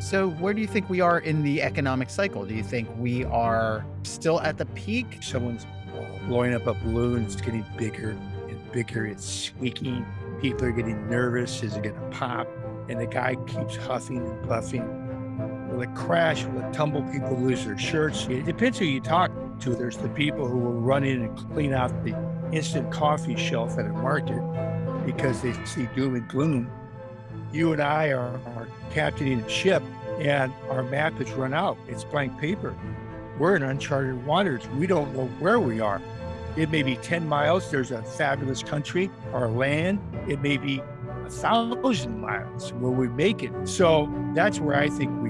So, where do you think we are in the economic cycle? Do you think we are still at the peak? Someone's blowing up a balloon, it's getting bigger and bigger, it's squeaking. People are getting nervous. Is it going to pop? And the guy keeps huffing and puffing. Will it crash? Will it tumble? People lose their shirts. It depends who you talk to. There's the people who will run in and clean out the instant coffee shelf at a market because they see doom and gloom. You and I are, are captaining a ship and our map has run out. It's blank paper. We're in uncharted waters. We don't know where we are. It may be 10 miles. There's a fabulous country or land. It may be a thousand miles where we make it. So that's where I think